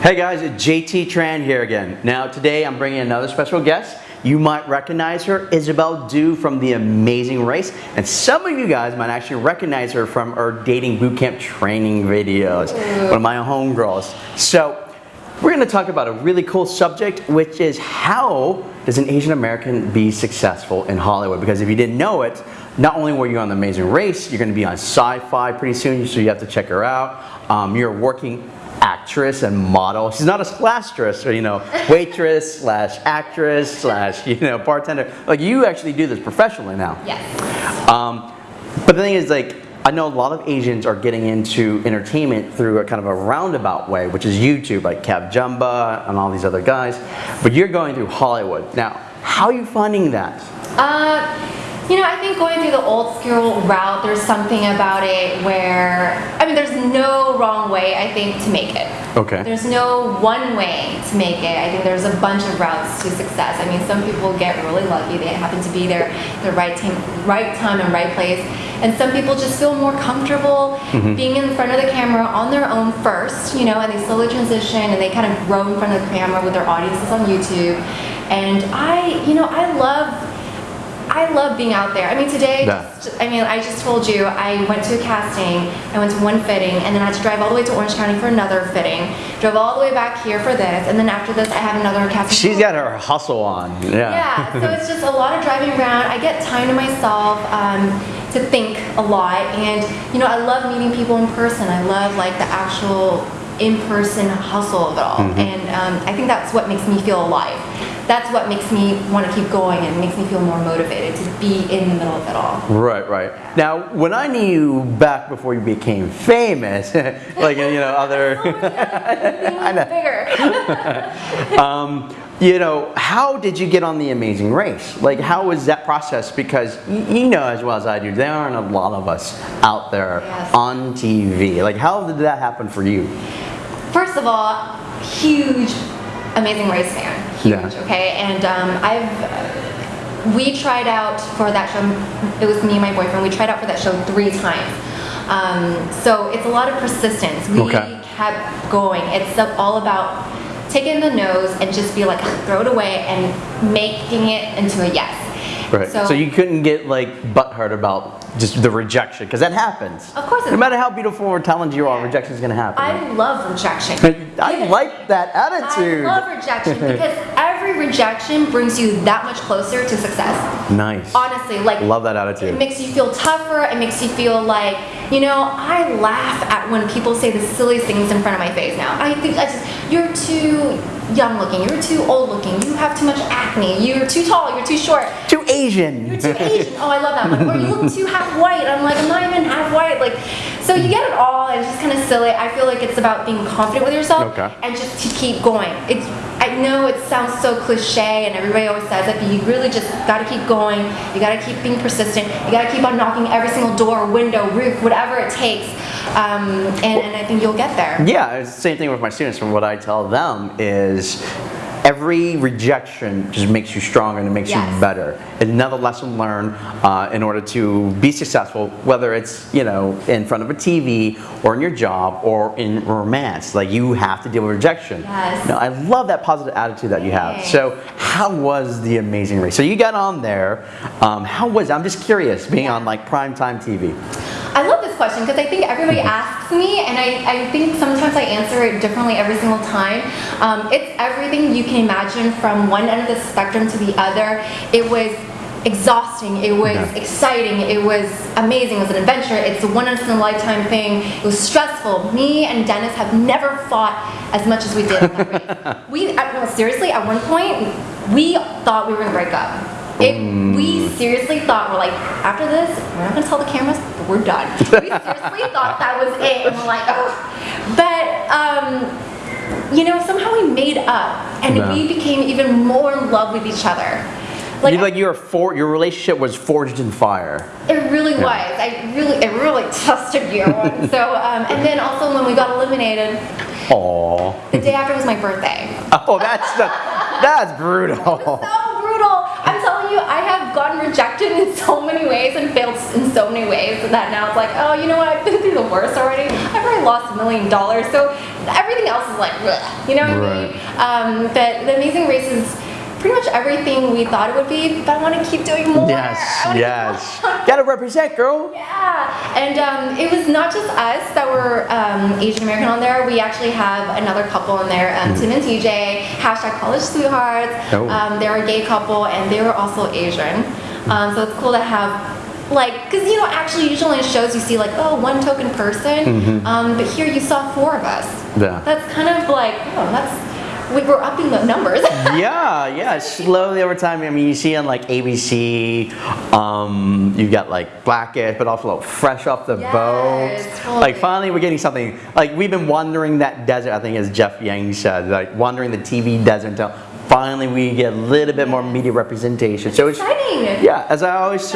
Hey guys, it's JT Tran here again. Now today I'm bringing another special guest. You might recognize her, Isabel Du from The Amazing Race. And some of you guys might actually recognize her from her dating bootcamp training videos. One of my homegirls. So we're gonna talk about a really cool subject, which is how does an Asian American be successful in Hollywood? Because if you didn't know it, not only were you on The Amazing Race, you're gonna be on Syfy pretty soon, so you have to check her out. Um, you're working actress and model. She's not a slasstress or, you know, waitress slash actress slash, you know, bartender. Like you actually do this professionally now. Yes. Um, but the thing is like, I know a lot of Asians are getting into entertainment through a kind of a roundabout way, which is YouTube, like KevJumba and all these other guys. But you're going through Hollywood. Now, how are you finding that? Uh, you know, I think going through the old school route, there's something about it where, I mean, there's no wrong way, I think, to make it. Okay. There's no one way to make it. I think there's a bunch of routes to success. I mean, some people get really lucky. They happen to be there the right time, right time and right place. And some people just feel more comfortable Mm-hmm. being in front of the camera on their own first, you know, and they slowly transition and they kind of grow in front of the camera with their audiences on YouTube. And I, you know, I love I love being out there. I mean, today, Yeah. just, I mean, I just told you, I went to a casting, I went to one fitting, and then I had to drive all the way to Orange County for another fitting, drove all the way back here for this, and then after this, I have another casting. She's got her hustle on. Yeah. Yeah, so it's just a lot of driving around. I get time to myself um, to think a lot, and you know, I love meeting people in person. I love like the actual in-person hustle of it all, Mm-hmm. and um, I think that's what makes me feel alive. That's what makes me want to keep going and makes me feel more motivated to be in the middle of it all. Right, right. Now, when I knew you back before you became famous, like you know other, I know. Bigger. um, you know, how did you get on the Amazing Race? Like, how was that process? Because you know as well as I do, there aren't a lot of us out there Yes. on TV. Like, how did that happen for you? First of all, huge Amazing Race fan. Huge, Yeah. okay? And um, I've, we tried out for that show, it was me and my boyfriend, we tried out for that show three times. Um, so it's a lot of persistence. We Okay. kept going. It's all about taking the nose and just be like, throw it away and making it into a yes. Right. So, you couldn't get like butthurt about just the rejection, because that happens. Of course it No matter how beautiful or talented you are, rejection is going to happen. I love rejection. I like that attitude. I love rejection because every rejection brings you that much closer to success. Nice. Honestly, like Love that attitude. it makes you feel tougher. It makes you feel like, you know, I laugh at when people say the silliest things in front of my face now. I think I just, you're too young looking, you're too old looking, you have too much acne, you're too tall, you're too short, Too Asian. you're too Asian. Oh, I love that one. Or you look too half white. I'm like, I'm not even half white. Like, so you get it all. and It's just kind of silly. I feel like it's about being confident with yourself Okay. and just to keep going. It's. I know it sounds so cliche, and everybody always says it, but you really just got to keep going. You got to keep being persistent. You got to keep on knocking every single door, window, roof, whatever it takes, um, and, and I think you'll get there. Yeah, it's the same thing with my students. From what I tell them is every rejection just makes you stronger and it makes Yes. you better. Another lesson learned uh, in order to be successful, whether it's you know in front of a TV or in your job or in romance, like you have to deal with rejection. Yes. Now, I love that positive attitude that you have. So, how was the Amazing Race? So you got on there. Um, how was? I'm just curious being on like primetime TV. I love this question because I think everybody asks me, and I, I think sometimes I answer it differently every single time. Um, it's everything you can imagine from one end of the spectrum to the other. It was exhausting, it was Yeah. exciting, it was amazing, it was an adventure, it's a once in a lifetime thing, it was stressful. Me and Dennis have never fought as much as we did in that race. We, I- seriously, at one point, we thought we were gonna break up. Seriously thought we're like after this we're not gonna tell the cameras but we're done we seriously thought that was it and we're like oh but um you know somehow we made up and Yeah. we became even more in love with each other Like, like, like your for, your relationship was forged in fire. it really was i really it really tested you so um, and then also when we got eliminated Aww. the day after was my birthday Oh, that's the, that's brutal. I'm telling you, I have gotten rejected in so many ways and failed in so many ways that now it's like, oh, you know what? I've been through the worst already. I've already lost a million dollars, so everything else is like, bleh, you know what I mean? Um, but The Amazing Race is pretty much everything we thought it would be, but I want to keep doing more. Yes, yes. Gotta represent, girl. Yeah, and um, it was not just us that were um, Asian American on there. We actually have another couple on there, um, Tim and TJ, hashtag college sweethearts. Oh. Um, they're a gay couple, and they were also Asian. Um, so it's cool to have. Like, because you know, actually, usually in shows you see like, oh, one token person, um, but here you saw four of us. Yeah. That's kind of like, oh, that's we were upping the numbers. yeah, yeah. Slowly over time. I mean, you see on like ABC, um, you got like Blackish, but also like fresh off the Yes, boat. totally. Like finally, we're getting something. Like we've been wandering that desert. I think as Jeff Yang said, like wandering the TV desert until finally we get a little bit more media representation. So it's Exciting. yeah. As I always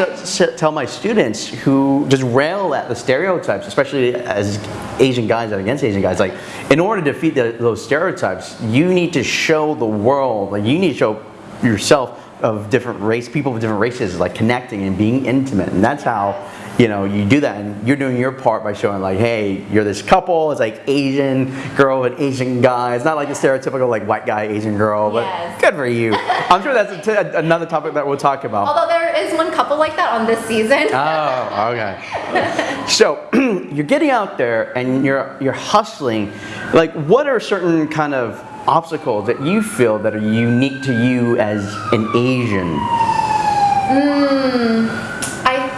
tell my students who just rail at the stereotypes, especially as Asian guys and against Asian guys, like in order to defeat the, those stereotypes, you need to show the world, like you need to show yourself of different race, people of different races, like connecting and being intimate, and that's how you know you do that. And you're doing your part by showing like, hey, you're this couple. It's like Asian girl and Asian guy. It's not like a stereotypical like white guy Asian girl, but Yes. good for you. I'm sure that's a t- another topic that we'll talk about. Although there is one couple like that on this season. Oh, okay. so you're getting out there and you're you're hustling. Like, what are certain kind of obstacles that you feel that are unique to you as an Asian? I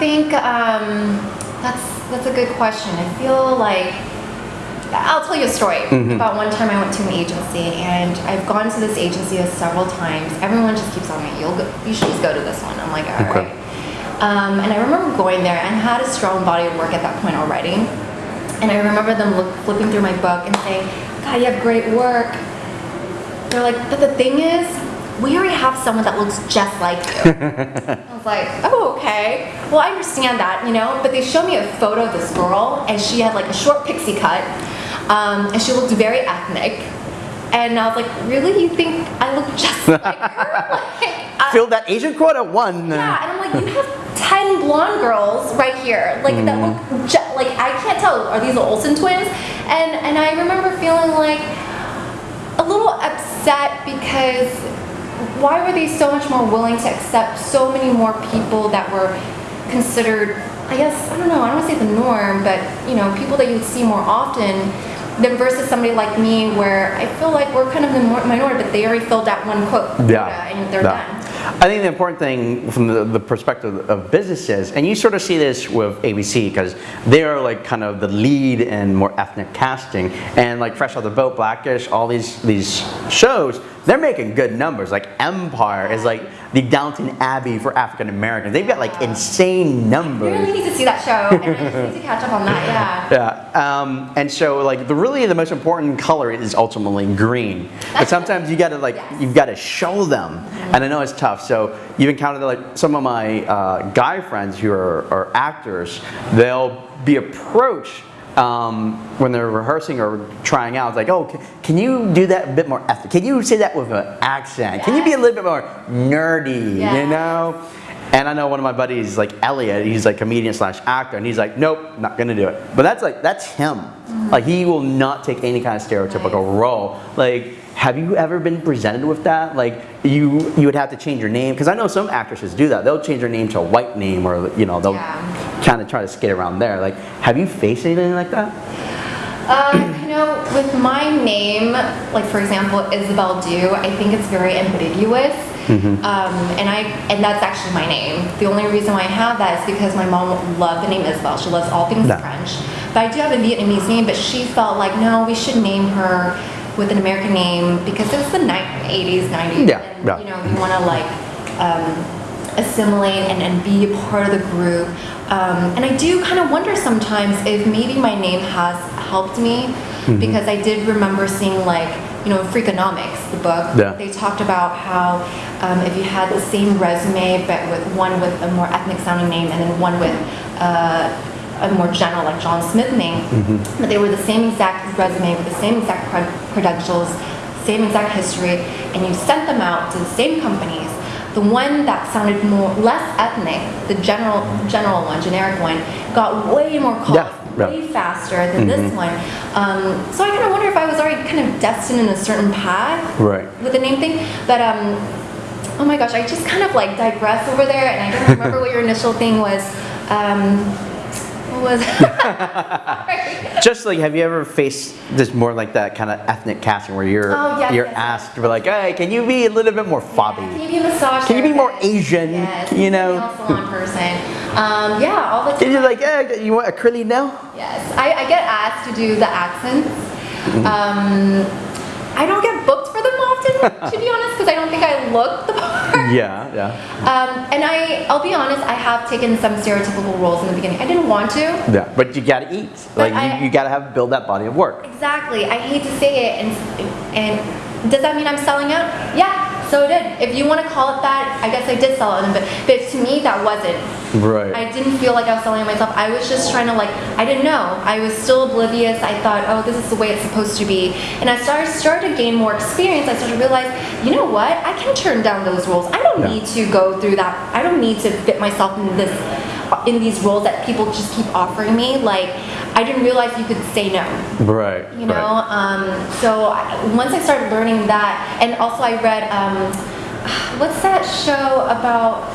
think um, that's that's a good question. I feel like I'll tell you a story about one time I went to an agency, and I've gone to this agency several times. Everyone just keeps telling me, "You'll go, you should just go to this one." I'm like, "All Okay. right." Um, and I remember going there and had a strong body of work at that point already. And I remember them look, flipping through my book and saying, "God, you have great work." They're like, "But the thing is, we already have someone that looks just like you." I was like, oh, okay. Well, I understand that, you know, but they showed me a photo of this girl, and she had like a short pixie cut, um, and she looked very ethnic. And I was like, really? You think I look just like her? Like, I- Fill that Asian quota one. yeah, and I'm like, you have 10 blonde girls right here. Like, that look, ju- like, I can't tell, are these the Olsen twins? And, and I remember feeling like a little upset because why were they so much more willing to accept so many more people that were considered, I guess, I don't know, I don't want to say the norm, but, you know, people that you would see more often than versus somebody like me where I feel like we're kind of the minority, but they already filled that one quote Yeah. Uh, and they're yeah. done. I think the important thing from the, the perspective of businesses, and you sort of see this with ABC because they are like kind of the lead in more ethnic casting, and like Fresh Out the Boat, Blackish, all these these shows, they're making good numbers. Like Empire is like the Downton Abbey for African Americans. They've got like insane numbers. really need to see that show, and I need to catch up on that. Yeah. Yeah, um, and so like the really the most important color is ultimately green. But sometimes you gotta like Yes. you've got to show them, and I know it's tough. So you've encountered like some of my uh, guy friends who are, are actors. They'll be approached. Um, when they're rehearsing or trying out, it's like, oh, can, you do that a bit more ethnic? Can you say that with an accent? Can you be a little bit more nerdy? You know? And I know one of my buddies, like Elliot, he's like comedian slash actor, and he's like, nope, not gonna do it. But that's like, that's him. Like he will not take any kind of stereotypical role. Like, have you ever been presented with that? Like you, you would have to change your name because I know some actresses do that. They'll change their name to a white name, or you know, they'll Yeah. kind of try to skate around there. Like, have you faced anything like that? Um, you know, with my name, like for example, Isabel Du, I think it's very ambiguous. Um, and I and that's actually my name. The only reason why I have that is because my mom loved the name Isabel. She loves all things Yeah. French. But I do have a Vietnamese name, but she felt like no, we should name her with an American name because it was the ni- 80s, 90s. Yeah, and, yeah. You know, you want to like um, assimilate and, and be a part of the group. Um, and I do kind of wonder sometimes if maybe my name has helped me Mm-hmm. because I did remember seeing like, you know, Freakonomics, the book, Yeah. they talked about how um, if you had the same resume but with one with a more ethnic sounding name and then one with uh, a more general like John Smith name, Mm-hmm. but they were the same exact resume with the same exact cred- credentials, same exact history, and you sent them out to the same companies. The one that sounded more less ethnic, the general general one, generic one, got way more calls. Yeah. yeah. way faster than this one. Um, so I kind of wonder if I was already kind of destined in a certain path Right. with the name thing. But um, oh my gosh, I just kind of like digress over there, and I don't remember what your initial thing was. Um, was? Just like, have you ever faced this more like that kind of ethnic casting where you're Oh, yes, you're yes, asked to be like, hey, can you be a little bit more Can fobby? you be a massage? Can you be more? Asian, Yes. you know? Salon person. Um, yeah, all the time. And you're like, hey, you want a curly nail? Yes, I, I get asked to do the accents. Mm-hmm. Um, I don't get booked for them often, to be honest, because I don't think I look the part. Yeah, yeah. Um, and I, I'll be honest, I have taken some stereotypical roles in the beginning. I didn't want to. Yeah, but you gotta eat. But Like I- you, you gotta have build that body of work. Exactly. I hate to say it, and and does that mean I'm selling out? Yeah, so it did. If you want to call it that, I guess I did sell it, but but to me that wasn't. Right. I didn't feel like I was selling it myself. I was just trying to like, I didn't know. I was still oblivious. I thought, oh, this is the way it's supposed to be. And as I started started to gain more experience. I started to realize, you know what? I can turn down those roles. I don't Yeah. need to go through that. I don't need to fit myself in this in these roles that people just keep offering me. Like, I didn't realize you could say no right. you know right. um, so I, once i started learning that and also i read um, what's that show about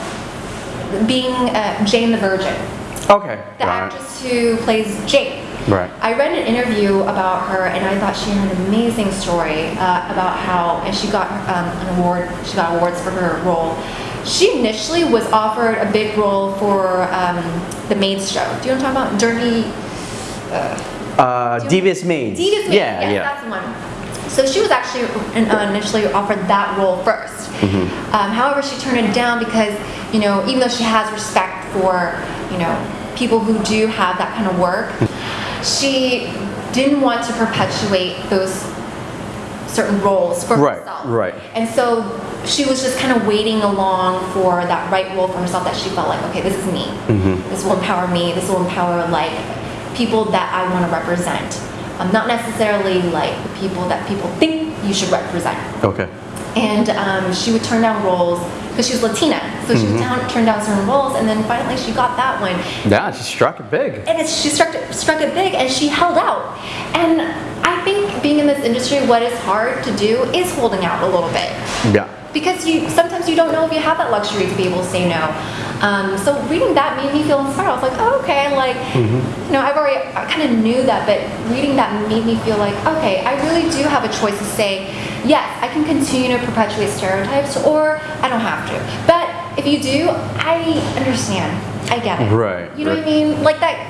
being uh, jane the virgin Okay. the it. actress who plays jane Right. I read an interview about her, and I thought she had an amazing story uh, about how, and she got um, an award. She got awards for her role. She initially was offered a big role for um, the Maids show. Do you know what I'm talking about? Dirty. Uh, Devious Maids. Devious. Yeah, yes, yeah. that's the one. So she was actually uh, initially offered that role 1st Mm-hmm. Um, however, she turned it down because, you know, even though she has respect for, you know, people who do have that kind of work, she didn't want to perpetuate those certain roles for Right, herself. right. And so she was just kind of waiting along for that right role for herself that she felt like, okay, this is me. Mm-hmm. This will empower me. This will empower like people that I want to represent. Um, not necessarily like the people that people think you should represent. Okay. And um, she would turn down roles because she was Latina, so she would down, turn down certain roles, and then finally she got that one Yeah, she struck it big. and it's, she struck it, struck it big and she held out and i think being in this industry what is hard to do is holding out a little bit Yeah. Because you sometimes you don't know if you have that luxury to be able to say no. Um, so reading that made me feel inspired. I was like oh, okay like you know i've already i kind of knew that but reading that made me feel like okay i really do have a choice to say yes i can continue to perpetuate stereotypes or i don't have to. But if you do i understand. I get it. Right, you know what i mean? Like that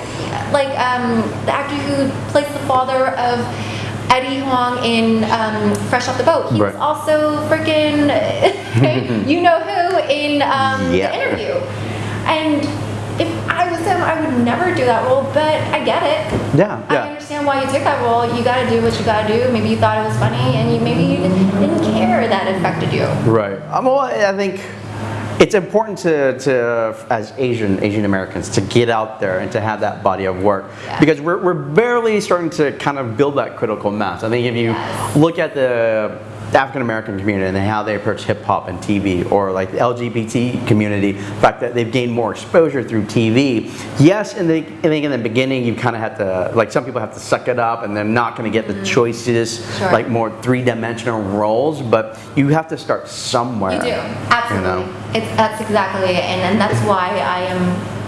like um, the actor who plays the father of Eddie Huang in um, Fresh Off the Boat. He was Right. also freaking, you know who, in um, Yeah. the interview. And if I was him, I would never do that role, but I get it. Yeah, I yeah. understand why you took that role. You gotta do what you gotta do. Maybe you thought it was funny, and you, maybe you didn't, didn't care that it affected you. Right. Um, well, I think it's important to, to as Asian Asian Americans to get out there and to have that body of work Yeah. because we're, we're barely starting to kind of build that critical mass. I think if you Yes. look at the African American community and how they approach hip hop and TV, or like the LGBT community, the fact that they've gained more exposure through TV. Yes, in the I think in the beginning you kind of have to like some people have to suck it up and they're not going to get the choices Mm-hmm. Sure. like more three dimensional roles, but you have to start somewhere. You do, absolutely. You know? It's that's exactly it, and, and that's why I am.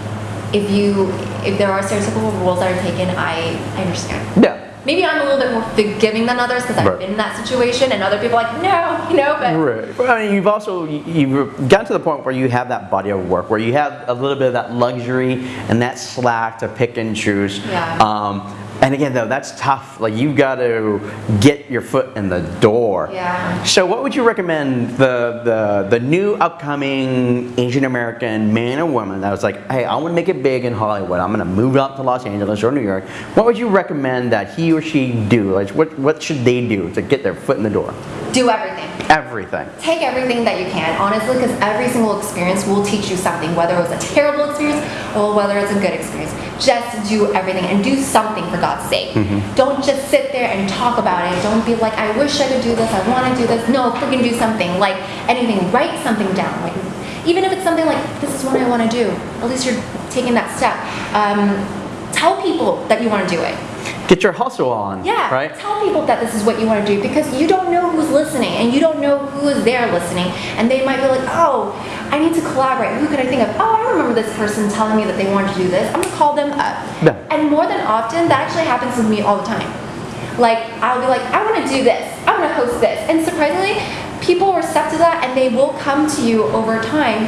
If you, if there are stereotypical roles that are taken, I, I understand. Yeah. Maybe I'm a little bit more forgiving than others because I've Right. been in that situation, and other people are like, no, you know, but Right. Well, I mean, you've also you- you've gotten to the point where you have that body of work, where you have a little bit of that luxury and that slack to pick and choose. Yeah. Um, and again, though, that's tough. Like you got to get your foot in the door. Yeah. So, what would you recommend the the the new upcoming Asian American man or woman that was like, hey, I want to make it big in Hollywood. I'm going to move up to Los Angeles or New York. What would you recommend that he or she do? Like, what what should they do to get their foot in the door? do everything. Everything. Take everything that you can, honestly, because every single experience will teach you something, whether it was a terrible experience or whether it's a good experience. Just do everything and do something for God's sake. Don't just sit there and talk about it. Don't be like, I wish I could do this, I want to do this. No, freaking do something. Like anything, write something down. Like even if it's something like, this is what I want to do. At least you're taking that step. Um, tell people that you want to do it. Get your hustle on. Yeah, Right? tell people that this is what you want to do because you don't know who's listening and you don't know who is there listening. And they might be like, oh, I need to collaborate. Who could I think of? Oh, I remember this person telling me that they wanted to do this. I'm going to call them up. Yeah. And more than often, that actually happens with me all the time. Like, I'll be like, I want to do this. I want to host this. And surprisingly, people are receptive to that and they will come to you over time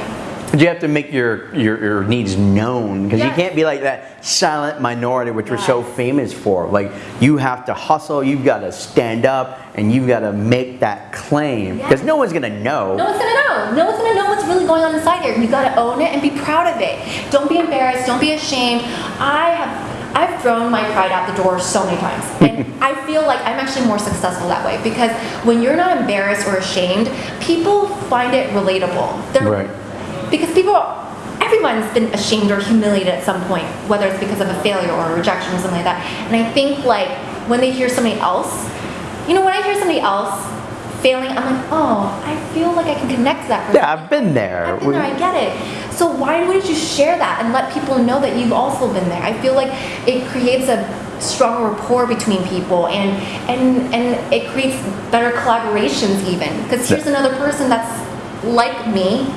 But you have to make your, your, your needs known because you can't be like that silent minority which we're so famous for. Like you have to hustle, you've got to stand up, and you've got to make that claim because Yes. no one's gonna know. No one's gonna know. No one's gonna know what's really going on inside here. You gotta own it and be proud of it. Don't be embarrassed. Don't be ashamed. I have. I've thrown my pride out the door so many times, and I feel like I'm actually more successful that way because when you're not embarrassed or ashamed, people find it relatable. They're, Right. Because people, everyone's been ashamed or humiliated at some point, whether it's because of a failure or a rejection or something like that. And I think like when they hear somebody else, you know, when I hear somebody else failing, I'm like, oh, I feel like I can connect to that person. Yeah, I've been there. I've been there, I get it. So why wouldn't you share that and let people know that you've also been there? I feel like it creates a strong rapport between people and and and it creates better collaborations even because here's another person that's like me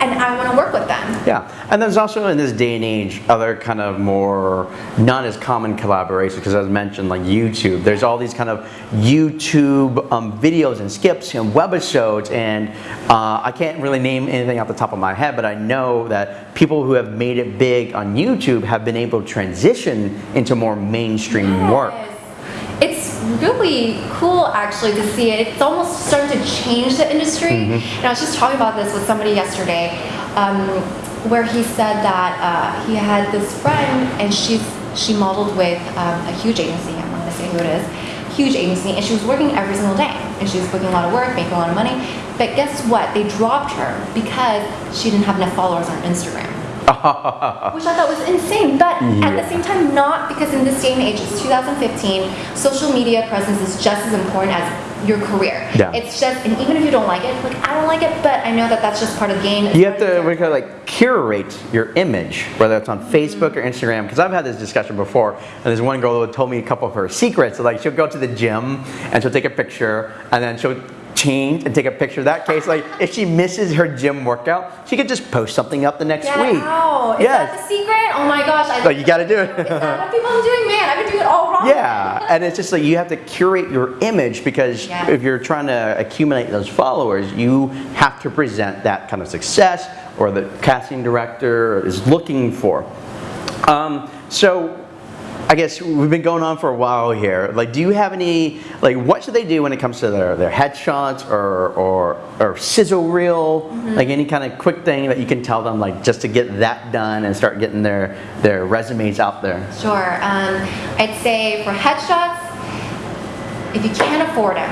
and I want to work with them. Yeah, and there's also in this day and age other kind of more not as common collaborations because as mentioned like YouTube, there's all these kind of YouTube um, videos and skips and webisodes and uh, I can't really name anything off the top of my head, but I know that people who have made it big on YouTube have been able to transition into more mainstream work. Yes. It's really cool actually to see it. It's almost starting to change the industry. Mm-hmm. And I was just talking about this with somebody yesterday, um, where he said that uh, he had this friend and she's she modeled with um, a huge agency. I'm not gonna say who it is. Huge agency, and she was working every single day, and she was booking a lot of work, making a lot of money. But guess what? They dropped her because she didn't have enough followers on Instagram which I thought was insane. But at the same time, not because in this day and age, it's 2015, social media presence is just as important as your career. Yeah. It's just, and even if you don't like it, like I don't like it, but I know that that's just part of the game. It's You have to we kind of like curate your image, whether it's on Facebook or Instagram. Because I've had this discussion before, and there's one girl who told me a couple of her secrets. So like she'll go to the gym and she'll take a picture, and then she'll change and take a picture. Of that case, like if she misses her gym workout, she could just post something up the next Get week. out. Is Yes. that the secret? Oh my gosh. I, So you got to do it. Is that what people are doing? Man, I've been doing it all wrong. Yeah, and it's just like you have to curate your image because Yeah. if you're trying to accumulate those followers, you have to present that kind of success or the casting director is looking for. Um, so I guess we've been going on for a while here. Like, do you have any, like, what should they do when it comes to their, their headshots or, or, or sizzle reel? Like, any kind of quick thing that you can tell them, like, just to get that done and start getting their, their resumes out there? Sure. Um, I'd say for headshots, if you can't afford them,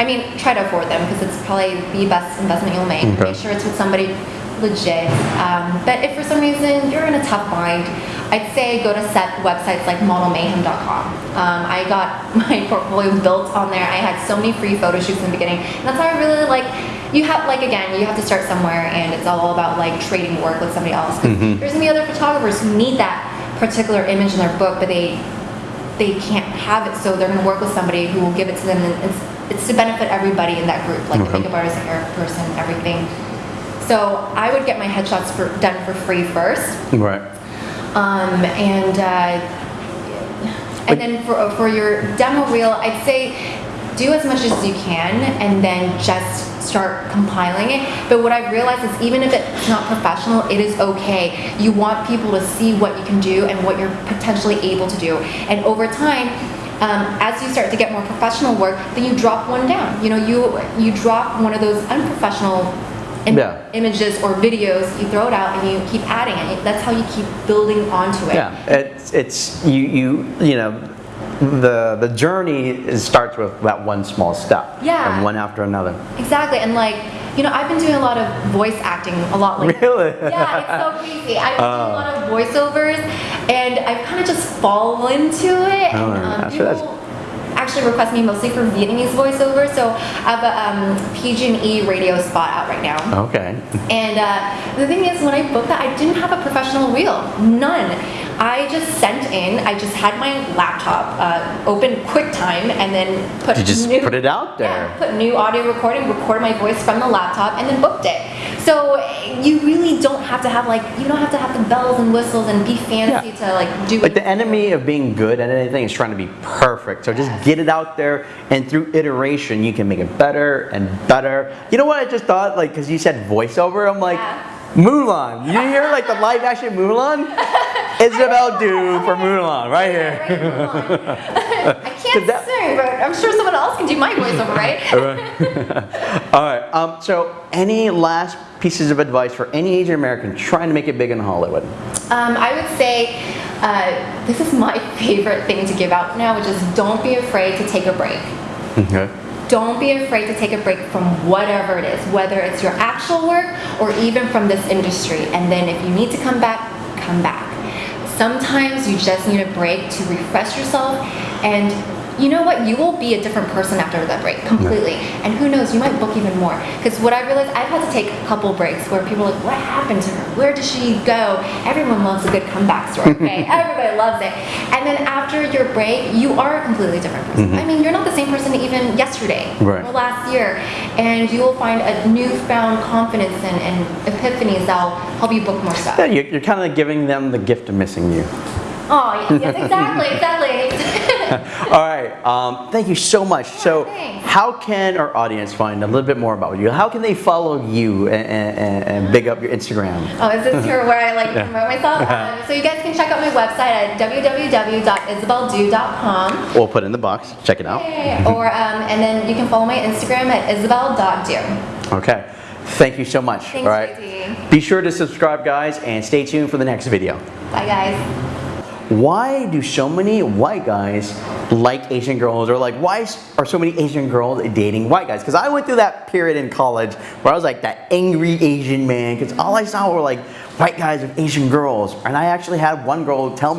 I mean, try to afford them because it's probably the best investment you'll make. Okay. Make sure it's with somebody legit. Um, but if for some reason you're in a tough bind, I'd say go to set websites like modelmayhem.com. Um, I got my portfolio built on there. I had so many free photo shoots in the beginning, and that's how I really like. You have like again, you have to start somewhere, and it's all about like trading work with somebody else. 'Cause There's gonna be other photographers who need that particular image in their book, but they they can't have it, so they're going to work with somebody who will give it to them. And it's, it's to benefit everybody in that group, like the Okay. makeup artist, the hair person, everything. So I would get my headshots for, done for free first, Right. Um, and uh, and then for for your demo reel, I'd say do as much as you can, and then just start compiling it. But what I've realized is even if it's not professional, it is okay. You want people to see what you can do and what you're potentially able to do, and over time. Um, as you start to get more professional work, then you drop one down. You know, you you drop one of those unprofessional im- Yeah. images or videos, you throw it out and you keep adding it. That's how you keep building onto it. Yeah, it's it's you you you know the the journey is, starts with that one small step. Yeah. And one after another. Exactly. And like, you know, I've been doing a lot of voice acting a lot lately. Really? Yeah, it's so crazy. I've been doing a Oh. lot of voiceovers and I've kind of just fallen into it. Oh, and um, people actually request me mostly for Vietnamese voiceovers. So I have a um, PG&E radio spot out right now. Okay. And uh, the thing is, when I booked that, I didn't have a professional reel. None. I just sent in, I just had my laptop uh, open QuickTime and then put You just new, put it out there. Yeah, put new audio recording, record my voice from the laptop, and then booked it. So you really don't have to have like you don't have to have the bells and whistles and be fancy Yeah. to like do. Like the enemy of being good at anything is trying to be perfect. So just get it out there, and through iteration, you can make it better and better. You know what I just thought? Like, because you said voiceover, I'm like, Yeah. Mulan. You hear like the live action Mulan? Isabel Du for Mulan, right here. Right. I can't that- sing, but I'm sure someone else can do my voiceover, right? All right. Um, so, any last pieces of advice for any Asian American trying to make it big in Hollywood? Um, I would say uh, this is my favorite thing to give out now, which is don't be afraid to take a break. Okay. Don't be afraid to take a break from whatever it is, whether it's your actual work or even from this industry. And then if you need to come back, come back. Sometimes you just need a break to refresh yourself and you know what? You will be a different person after that break, completely. And who knows, you might book even more. Because what I realized, I've had to take a couple breaks where people are like, what happened to her? Where did she go? Everyone loves a good comeback story, okay? Everybody loves it. And then after your break, you are a completely different person. Mm-hmm. I mean, you're not the same person even yesterday Right. or last year. And you will find a newfound confidence and, and epiphanies that will help you book more stuff. Yeah, you're, you're kind of giving them the gift of missing you. Oh, yes exactly, exactly. All right. Um, thank you so much. so, thanks. how can our audience find a little bit more about you? How can they follow you and, and, and big up your Instagram? Oh, is this here where I like promote myself? Um, so you guys can check out my website at www.isabeldu.com. We'll put it in the box. Check it out. or um, and then you can follow my Instagram at isabel.do. Okay. Thank you so much. Thanks, All right. JT. Be sure to subscribe, guys, and stay tuned for the next video. Bye, guys. Why do so many white guys like Asian girls, or like why are so many Asian girls dating white guys? Because I went through that period in college where I was like that angry Asian man, because all I saw were like white guys with Asian girls, and I actually had one girl tell me.